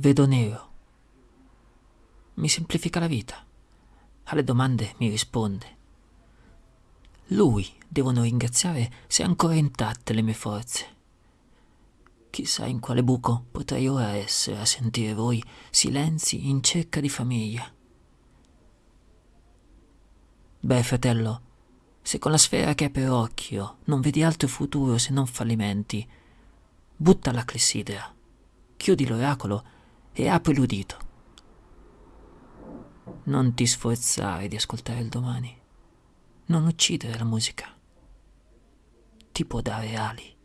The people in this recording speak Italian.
Vedo nero. Mi semplifica la vita. Alle domande mi risponde. Lui devono ringraziare se ancora intatte le mie forze. Chissà in quale buco potrei ora essere a sentire voi silenzi in cerca di famiglia. Beh, fratello, se con la sfera che hai per occhio non vedi altro futuro se non fallimenti, butta la clessidra, chiudi l'oracolo e apri l'udito. Non ti sforzare di ascoltare il domani. Non uccidere la musica. Ti può dare ali.